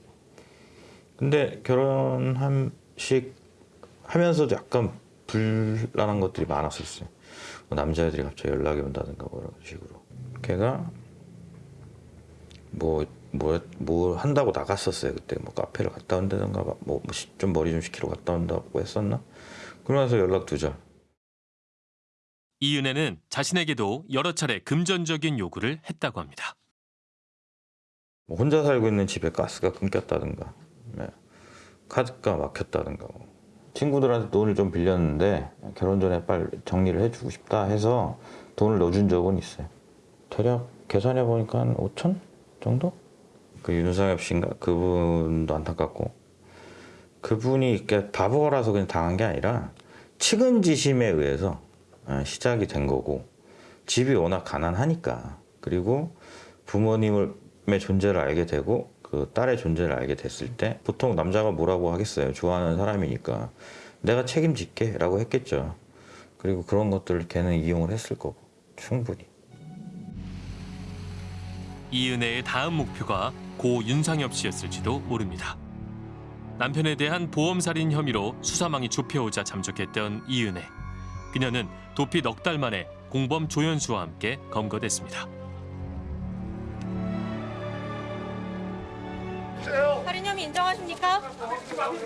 Speaker 27: 근데 결혼함식 하면서도 약간 불안한 것들이 많았었어요. 뭐 남자애들이 갑자기 연락이 온다든가 뭐 이런 식으로. 걔가 뭐, 뭐, 뭐 한다고 나갔었어요. 그때 뭐 카페를 갔다 온다든가 뭐 좀 머리 좀 식히러 갔다 온다고 했었나? 그러면서 연락 두절.
Speaker 1: 이은혜는 자신에게도 여러 차례 금전적인 요구를 했다고 합니다.
Speaker 27: 뭐 혼자 살고 있는 집에 가스가 끊겼다든가 네. 카드가 막혔다든가 뭐. 친구들한테 돈을 좀 빌렸는데 결혼 전에 빨리 정리를 해주고 싶다 해서 돈을 넣어준 적은 있어요. 대략 계산해 보니까 한 5천 정도? 그 윤상엽 씨인가 그분도 안타깝고 그분이 이렇게 바보라서 그냥 당한 게 아니라 측은지심에 의해서 어, 시작이 된 거고 집이 워낙 가난하니까 그리고 부모님의 존재를 알게 되고 그 딸의 존재를 알게 됐을 때 보통 남자가 뭐라고 하겠어요 좋아하는 사람이니까 내가 책임질게 라고 했겠죠 그리고 그런 것들을 걔는 이용을 했을 거고 충분히
Speaker 1: 이은혜의 다음 목표가 고 윤상엽 씨였을지도 모릅니다. 남편에 대한 보험살인 혐의로 수사망이 좁혀오자 잠적했던 이은혜. 그녀는 도피 넉 달 만에 공범 조연수와 함께 검거됐습니다.
Speaker 28: 살인 혐의 인정하십니까?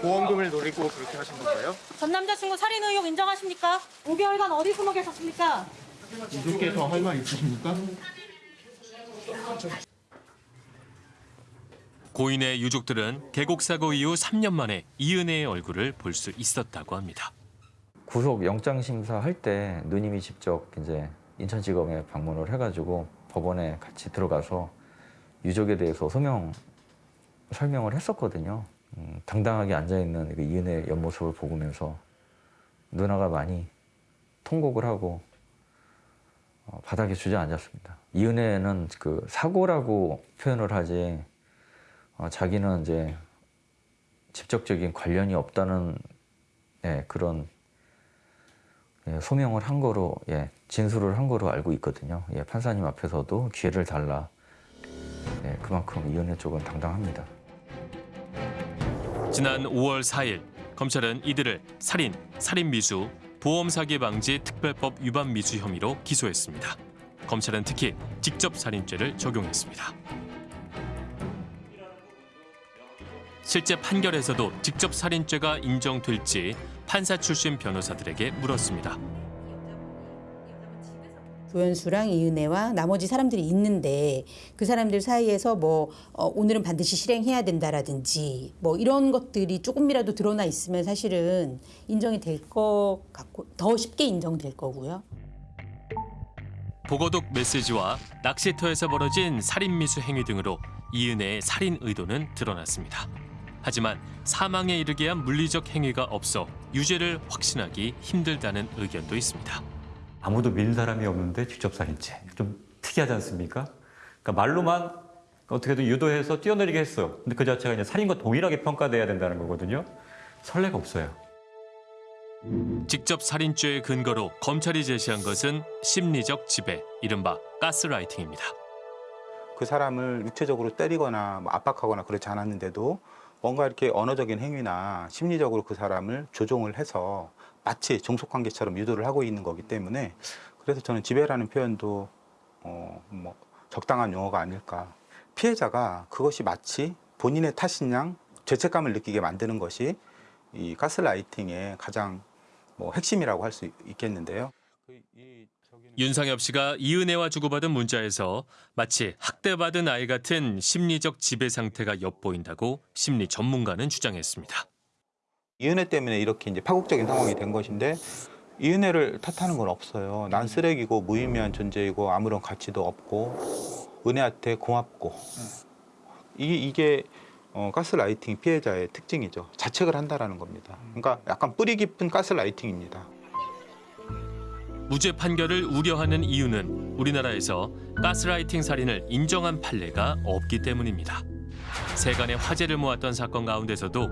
Speaker 5: 보험금을 노리고 그렇게 하신 건가요?
Speaker 28: 전 남자친구 살인 의혹 인정하십니까? 5개월간 어디 숨어 계셨습니까?
Speaker 5: 이분께서 할 말 있으십니까?
Speaker 1: 고인의 유족들은 계곡 사고 이후 3년 만에 이은혜의 얼굴을 볼 수 있었다고 합니다.
Speaker 29: 구속 영장 심사할 때 누님이 직접 이제 인천지검에 방문을 해가지고 법원에 같이 들어가서 유족에 대해서 소명 설명을 했었거든요. 음, 당당하게 앉아 있는 그 이은혜 옆모습을 보면서 누나가 많이 통곡을 하고 어, 바닥에 주저앉았습니다. 이은혜는 그 사고라고 표현을 하지 어, 자기는 이제 직접적인 관련이 없다는 예, 그런 예, 소명을 한 거로 예, 진술을 한 거로 알고 있거든요. 예, 판사님 앞에서도 기회를 달라. 예, 그만큼 이은혜 쪽은 당당합니다.
Speaker 1: 지난 5월 4일 검찰은 이들을 살인, 살인 미수, 보험 사기 방지 특별법 위반 미수 혐의로 기소했습니다. 검찰은 특히 직접 살인죄를 적용했습니다. 실제 판결에서도 직접 살인죄가 인정될지 판사 출신 변호사들에게 물었습니다.
Speaker 30: 조연수랑 이은혜와 나머지 사람들이 있는데 그 사람들 사이에서 뭐 어, 오늘은 반드시 실행해야 된다라든지 뭐 이런 것들이 조금이라도 드러나 있으면 사실은 인정이 될 것 같고 더 쉽게 인정될 거고요.
Speaker 1: 보고독 메시지와 낚시터에서 벌어진 살인 미수 행위 등으로 이은혜의 살인 의도는 드러났습니다. 하지만 사망에 이르게 한 물리적 행위가 없어 유죄를 확신하기 힘들다는 의견도 있습니다.
Speaker 31: 아무도 믿는 사람이 없는데 직접 살인죄 좀 특이하지 않습니까? 그러니까 말로만 어떻게든 유도해서 뛰어내리게 했어요. 근데 그 자체가 이제 살인과 동일하게 평가돼야 된다는 거거든요. 선례가 없어요.
Speaker 1: 직접 살인죄의 근거로 검찰이 제시한 것은 심리적 지배, 이른바 가스라이팅입니다.
Speaker 16: 그 사람을 육체적으로 때리거나 뭐 압박하거나 그렇지 않았는데도 뭔가 이렇게 언어적인 행위나 심리적으로 그 사람을 조종을 해서 마치 종속관계처럼 유도를 하고 있는 거기 때문에 그래서 저는 지배라는 표현도 어, 뭐 적당한 용어가 아닐까. 피해자가 그것이 마치 본인의 탓인 양 죄책감을 느끼게 만드는 것이 이 가스라이팅의 가장 뭐 핵심이라고 할 수 있겠는데요.
Speaker 1: 윤상엽 씨가 이은혜와 주고받은 문자에서 마치 학대받은 아이 같은 심리적 지배 상태가 엿보인다고 심리 전문가는 주장했습니다.
Speaker 16: 이은혜 때문에 이렇게 이제 파국적인 상황이 된 것인데 이은혜를 탓하는 건 없어요. 난 쓰레기고 무의미한 존재이고 아무런 가치도 없고 은혜한테 고맙고 이게 이게 어, 가스라이팅 피해자의 특징이죠. 자책을 한다라는 겁니다. 그러니까 약간 뿌리 깊은 가스라이팅입니다.
Speaker 1: 무죄 판결을 우려하는 이유는 우리나라에서 가스라이팅 살인을 인정한 판례가 없기 때문입니다. 세간의 화제를 모았던 사건 가운데서도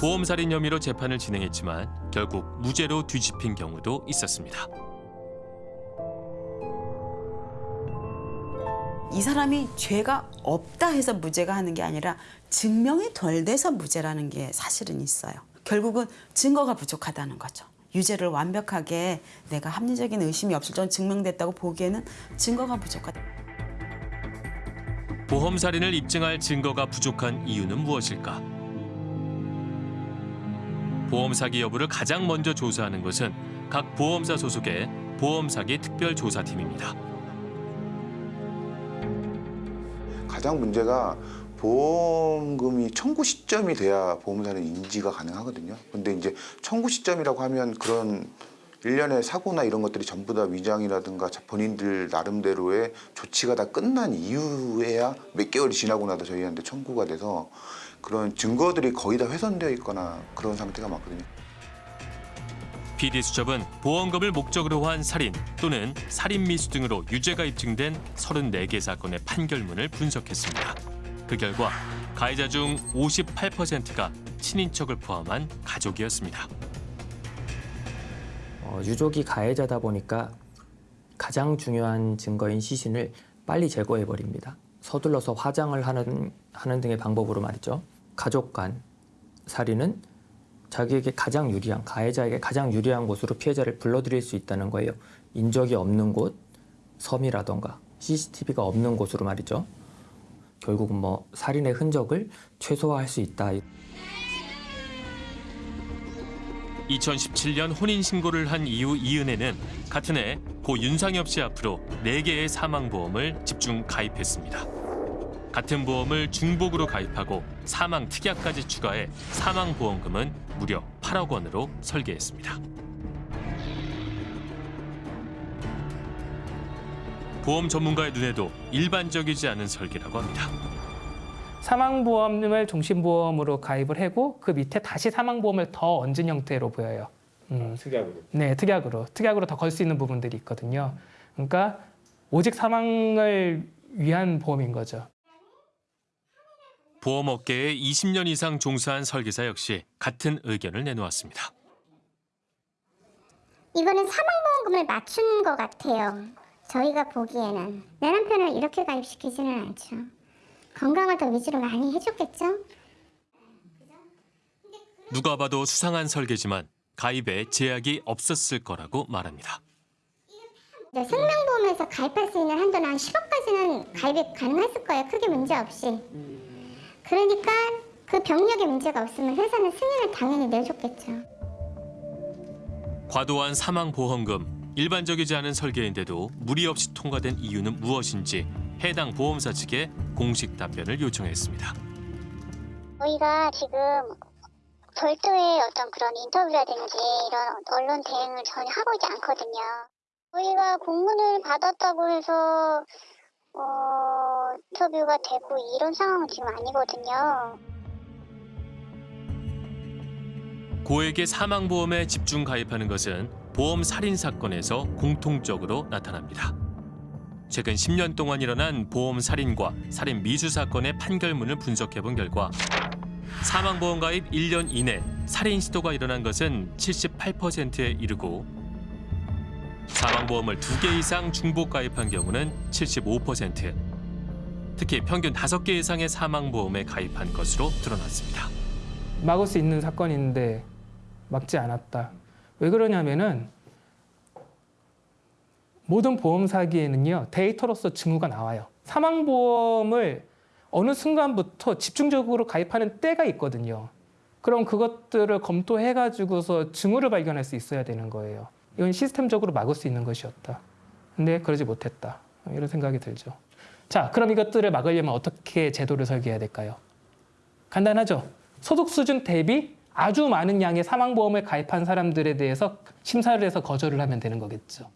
Speaker 1: 보험살인 혐의로 재판을 진행했지만 결국 무죄로 뒤집힌 경우도 있었습니다.
Speaker 32: 이 사람이 죄가 없다 해서 무죄가 하는 게 아니라 증명이 덜 돼서 무죄라는 게 사실은 있어요. 결국은 증거가 부족하다는 거죠. 유죄를 완벽하게 내가 합리적인 의심이 없을 정도 증명됐다고 보기에는 증거가 부족하다.
Speaker 1: 보험살인을 입증할 증거가 부족한 이유는 무엇일까? 보험 사기 여부를 가장 먼저 조사하는 것은 각 보험사 소속의 보험사기 특별조사팀입니다.
Speaker 33: 가장 문제가 보험금이 청구 시점이 돼야 보험사는 인지가 가능하거든요. 근데 이제 청구 시점이라고 하면 그런 일련의 사고나 이런 것들이 전부 다 위장이라든가 본인들 나름대로의 조치가 다 끝난 이후에야 몇 개월이 지나고 나서 저희한테 청구가 돼서 그런 증거들이 거의 다 훼손되어 있거나 그런 상태가 많거든요.
Speaker 1: PD수첩은 보험금을 목적으로 한 살인 또는 살인 미수 등으로 유죄가 입증된 34개 사건의 판결문을 분석했습니다. 그 결과 가해자 중 58%가 친인척을 포함한 가족이었습니다.
Speaker 34: 어, 유족이 가해자다 보니까 가장 중요한 증거인 시신을 빨리 제거해 버립니다. 서둘러서 화장을 하는 하는 등의 방법으로 말이죠. 가족 간 살인은 자기에게 가장 유리한 가해자에게 가장 유리한 곳으로 피해자를 불러들일 수 있다는 거예요. 인적이 없는 곳, 섬이라던가 CCTV가 없는 곳으로 말이죠. 결국은 뭐 살인의 흔적을 최소화할 수 있다.
Speaker 1: 2017년 혼인 신고를 한 이후 이은혜는 같은 해 고 윤상엽 씨 앞으로 4개의 사망보험을 집중 가입했습니다. 같은 보험을 중복으로 가입하고 사망 특약까지 추가해 사망보험금은 무려 8억 원으로 설계했습니다. 보험 전문가의 눈에도 일반적이지 않은 설계라고 합니다.
Speaker 35: 사망보험을 종신보험으로 가입을 하고 그 밑에 다시 사망보험을 더 얹은 형태로 보여요. 음.
Speaker 5: 특약으로.
Speaker 35: 네, 특약으로. 특약으로 더 걸 수 있는 부분들이 있거든요. 그러니까 오직 사망을 위한 보험인 거죠.
Speaker 1: 보험업계에 20년 이상 종사한 설계사 역시 같은 의견을 내놓았습니다.
Speaker 36: 이거는 사망보험금을 맞춘 것 같아요. 저희가 보기에는 내 남편을 이렇게 가입시키지는 않죠. 건강을 더 위주로 많이 해줬겠죠?
Speaker 1: 누가 봐도 수상한 설계지만 가입에 제약이 없었을 거라고 말합니다.
Speaker 36: 이제 생명보험에서 가입할 수 있는 한도는 한 10억까지는 가입이 가능했을 거예요. 크게 문제 없이. 그러니까 그 병력에 문제가 없으면 회사는 승인을 당연히 내줬겠죠.
Speaker 1: 과도한 사망보험금, 일반적이지 않은 설계인데도 무리 없이 통과된 이유는 무엇인지 해당 보험사 측에 공식 답변을 요청했습니다.
Speaker 36: 저희가 지금 별도의 어떤 그런 인터뷰라든지 이런 언론 대응을 전혀 하고 있지 않거든요. 저희가 공문을 받았다고 해서 어, 인터뷰가 되고 이런 상황은 지금 아니거든요.
Speaker 1: 고액의 사망보험에 집중 가입하는 것은 보험 살인 사건에서 공통적으로 나타납니다. 최근 10년 동안 일어난 보험 살인과 살인 미수 사건의 판결문을 분석해 본 결과 사망보험 가입 1년 이내 살인 시도가 일어난 것은 78%에 이르고 사망보험을 두개 이상 중복 가입한 경우는 75%, 특히 평균 다섯 개 이상의 사망보험에 가입한 것으로 드러났습니다.
Speaker 35: 막을 수 있는 사건인데 막지 않았다. 왜 그러냐면은 모든 보험 사기에는요 데이터로서 징후가 나와요. 사망보험을 어느 순간부터 집중적으로 가입하는 때가 있거든요. 그럼 그것들을 검토해가지고서 징후를 발견할 수 있어야 되는 거예요. 이건 시스템적으로 막을 수 있는 것이었다. 근데 그러지 못했다. 이런 생각이 들죠. 자, 그럼 이것들을 막으려면 어떻게 제도를 설계해야 될까요? 간단하죠. 소득 수준 대비 아주 많은 양의 사망보험을 가입한 사람들에 대해서 심사를 해서 거절을 하면 되는 거겠죠.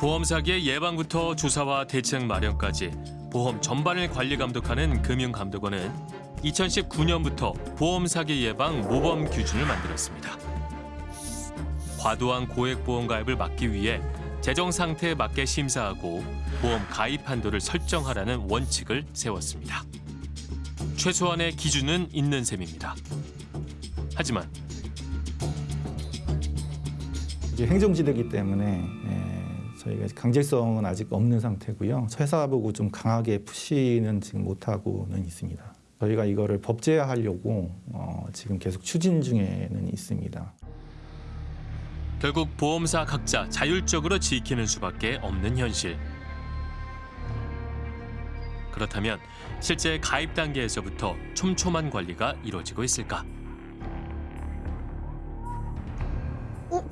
Speaker 1: 보험 사기의 예방부터 조사와 대책 마련까지 보험 전반을 관리 감독하는 금융감독원은 2019년부터 보험 사기 예방 모범 기준을 만들었습니다. 과도한 고액 보험 가입을 막기 위해 재정 상태에 맞게 심사하고 보험 가입 한도를 설정하라는 원칙을 세웠습니다. 최소한의 기준은 있는 셈입니다. 하지만
Speaker 37: 이제 행정지대이기 때문에 예, 저희가 강제성은 아직 없는 상태고요. 회사 보고 좀 강하게 푸시는 지금 못하고는 있습니다. 저희가 이거를 법제화하려고 어, 지금 계속 추진 중에는 있습니다.
Speaker 1: 결국 보험사 각자 자율적으로 지키는 수밖에 없는 현실. 그렇다면 실제 가입 단계에서부터 촘촘한 관리가 이루어지고 있을까?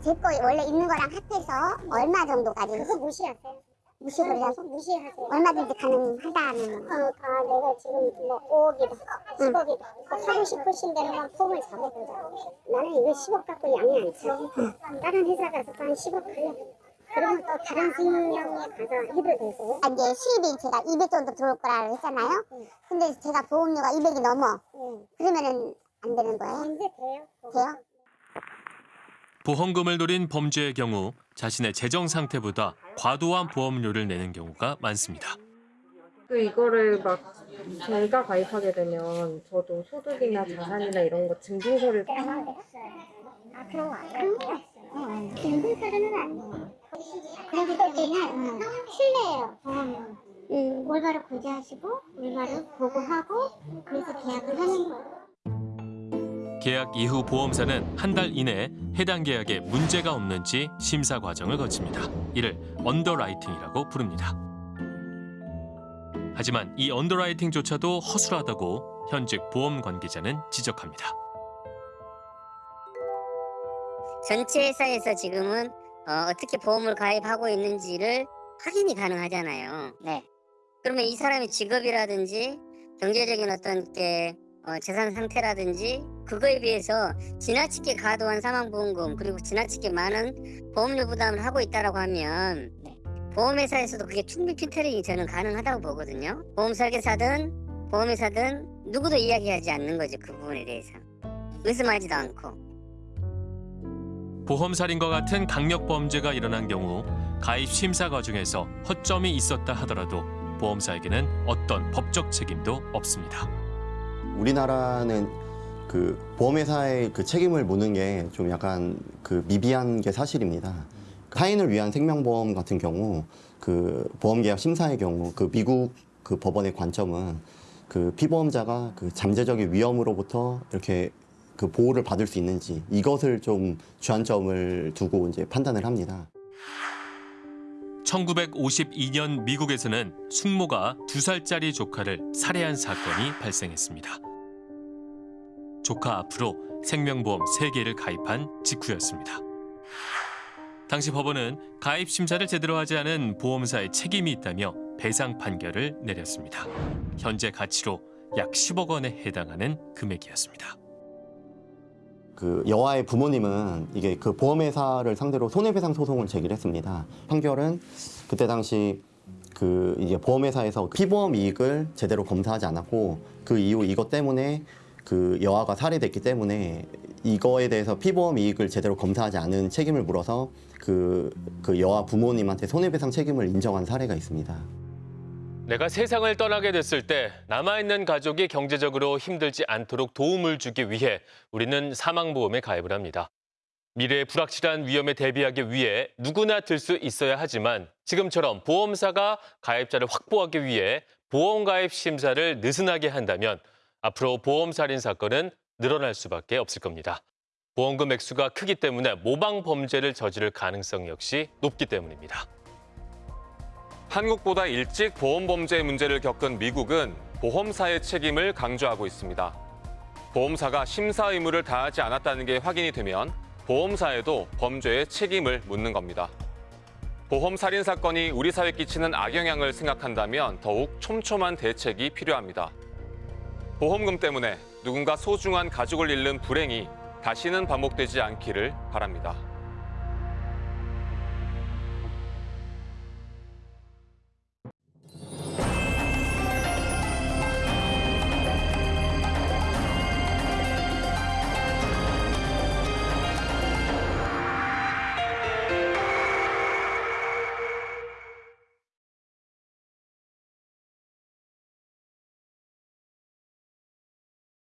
Speaker 36: 제거 원래 있는 거랑 합해서 얼마 정도까지? 그거 무시하세요. 무시하세요? 무시하세요. 얼마든지 가능하다는. 어, 아, 내가 지금 뭐 5억이다, 10억이다. 하고 싶으신 대로만 폼을 잡아보자. 나는 이거 10억 갖고 양이 안 차. 다른 회사 가서 한 10억 그래. 그러면 또 다른 수익량에 가서 해도 되고. 아, 이제 수입이 제가 200 정도 들어올 거라고 했잖아요. 근데 제가 보험료가 200이 넘어. 그러면은 안 되는 거예요? 이제 돼요. 돼요?
Speaker 1: 보험금을 노린 범죄의 경우 자신의 재정 상태보다 과도한 보험료를 내는 경우가 많습니다.
Speaker 38: 그 이거를 막 제가 가입하게 되면 저도 소득이나 자산이나 이런 거 증빙서를
Speaker 36: 아, 그런 거 아니에요? 어, 증빙서류는 아니에요. 그렇기 때문에 신뢰해요, 보험은. 음, 올바로 고지하시고, 올바로 보고하고, 그래서 계약을 하는 거예요.
Speaker 1: 계약 이후 보험사는 한 달 이내에 해당 계약에 문제가 없는지 심사 과정을 거칩니다. 이를 underwriting이라고 부릅니다. 하지만 이 언더라이팅조차도 허술하다고 현직 보험 관계자는 지적합니다.
Speaker 14: 전체 회사에서 지금은 어, 떻게 보험을 가입하고 있는지를 확인이 가능하잖아요. 네. 그러면 이 사람의 직업이라든지 경제적인 어떤 게 어, 재산 상태라든지 그거에 비해서 지나치게 과도한 사망보험금 그리고 지나치게 많은 보험료 부담을 하고 있다라고 하면 보험회사에서도 그게 충분히 필터링이 저는 가능하다고 보거든요. 보험 설계사든 보험회사든 누구도 이야기하지 않는 거죠 그 부분에 대해서 의심하지도 않고.
Speaker 1: 보험 살인과 같은 강력 범죄가 일어난 경우 가입 심사 과정에서 허점이 있었다 하더라도 보험사에게는 어떤 법적 책임도 없습니다.
Speaker 39: 우리나라는 그 보험회사의 그 책임을 묻는 게 좀 약간 그 미비한 게 사실입니다. 타인을 위한 생명보험 같은 경우 그 보험계약 심사의 경우 그 미국 그 법원의 관점은 그 피보험자가 그 잠재적인 위험으로부터 이렇게 그 보호를 받을 수 있는지 이것을 좀 주안점을 두고 이제 판단을 합니다.
Speaker 1: 1952년 미국에서는 숙모가 두 살짜리 조카를 살해한 사건이 발생했습니다. 조카 앞으로 생명보험 3개를 가입한 직후였습니다. 당시 법원은 가입 심사를 제대로 하지 않은 보험사의 책임이 있다며 배상 판결을 내렸습니다. 현재 가치로 약 10억 원에 해당하는 금액이었습니다.
Speaker 39: 그 여아의 부모님은 이게 그 보험회사를 상대로 손해배상 소송을 제기를 했습니다. 판결은 그때 당시 그 이제 보험회사에서 피보험 이익을 제대로 검사하지 않았고 그 이후 이것 때문에 그 여아가 살해됐기 때문에 이거에 대해서 피보험 이익을 제대로 검사하지 않은 책임을 물어서 그, 그 여아 부모님한테 손해배상 책임을 인정한 사례가 있습니다.
Speaker 1: 내가 세상을 떠나게 됐을 때 남아있는 가족이 경제적으로 힘들지 않도록 도움을 주기 위해 우리는 사망보험에 가입을 합니다. 미래의 불확실한 위험에 대비하기 위해 누구나 들 수 있어야 하지만 지금처럼 보험사가 가입자를 확보하기 위해 보험가입 심사를 느슨하게 한다면 앞으로 보험 살인 사건은 늘어날 수밖에 없을 겁니다. 보험금 액수가 크기 때문에 모방 범죄를 저지를 가능성 역시 높기 때문입니다.
Speaker 8: 한국보다 일찍 보험 범죄 문제를 겪은 미국은 보험사의 책임을 강조하고 있습니다. 보험사가 심사 의무를 다하지 않았다는 게 확인이 되면 보험사에도 범죄의 책임을 묻는 겁니다. 보험 살인 사건이 우리 사회에 끼치는 악영향을 생각한다면 더욱 촘촘한 대책이 필요합니다. 보험금 때문에 누군가 소중한 가족을 잃는 불행이 다시는 반복되지 않기를 바랍니다.